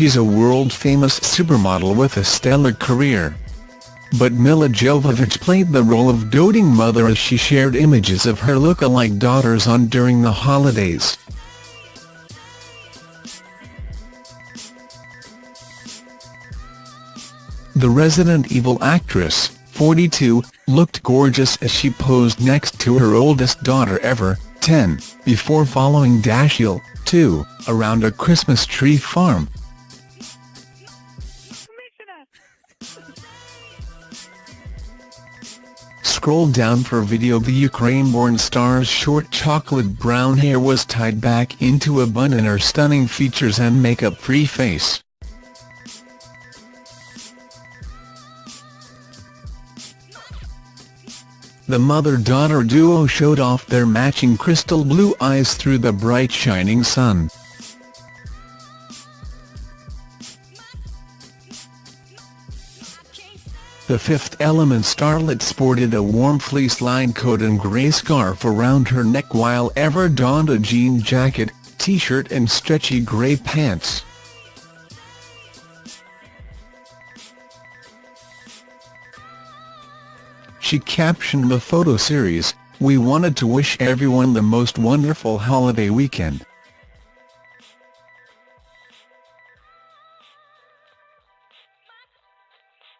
she's a world-famous supermodel with a stellar career. But Milla Jovovich played the role of doting mother as she shared images of her look-alike daughters on during the holidays. The Resident Evil actress, 42, looked gorgeous as she posed next to her oldest daughter Ever, 10, before following Dashiell, 2, around a Christmas tree farm. Scroll down for video The Ukraine-born star's short chocolate brown hair was tied back into a bun in her stunning features and makeup-free face. The mother-daughter duo showed off their matching crystal blue eyes through the bright shining sun. The Fifth Element starlet sported a warm fleece-lined coat and grey scarf around her neck while Ever donned a jean jacket, t-shirt and stretchy grey pants. She captioned the photo series, We wanted to wish everyone the most wonderful holiday weekend.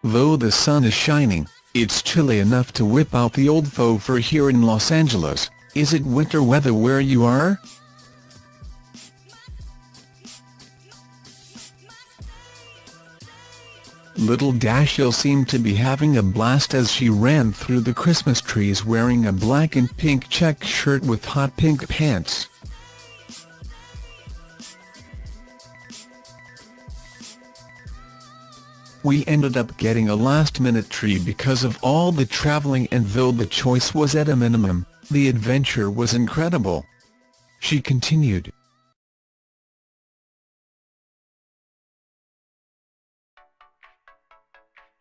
Though the sun is shining, it's chilly enough to whip out the old faux fur here in Los Angeles. Is it winter weather where you are? Little Dashiell seemed to be having a blast as she ran through the Christmas trees wearing a black and pink check shirt with hot pink pants. We ended up getting a last-minute tree because of all the traveling and though the choice was at a minimum, the adventure was incredible. She continued.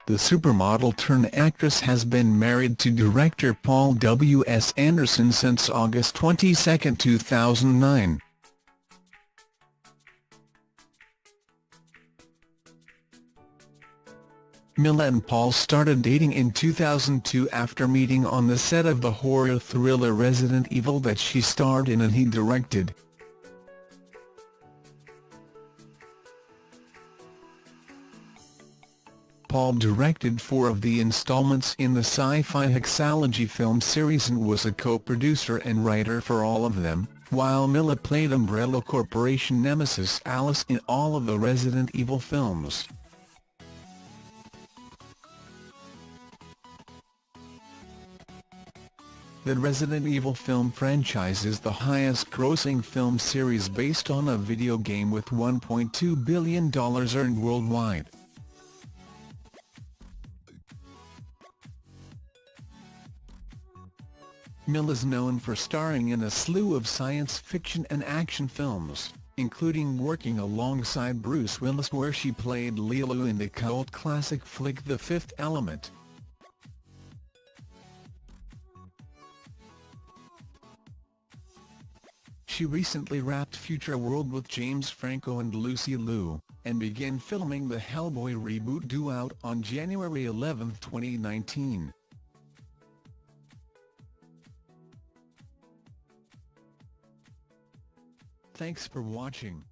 The supermodel-turned-actress has been married to director Paul W. S. Anderson since August 22, 2009. Milla and Paul started dating in 2002 after meeting on the set of the horror thriller Resident Evil that she starred in and he directed. Paul directed four of the installments in the sci-fi Hexalogy film series and was a co-producer and writer for all of them, while Milla played Umbrella Corporation nemesis Alice in all of the Resident Evil films. The Resident Evil film franchise is the highest-grossing film series based on a video game with $1.2 billion earned worldwide. Milla is known for starring in a slew of science fiction and action films, including working alongside Bruce Willis where she played Leeloo in the cult classic flick The Fifth Element. She recently wrapped Future World with James Franco and Lucy Liu, and began filming the Hellboy reboot due out on January 11, 2019. Thanks for watching.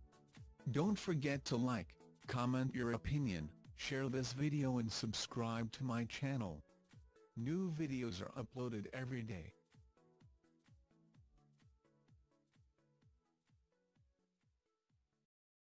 Don't forget to like, comment your opinion, share this video and subscribe to my channel. New videos are uploaded every day.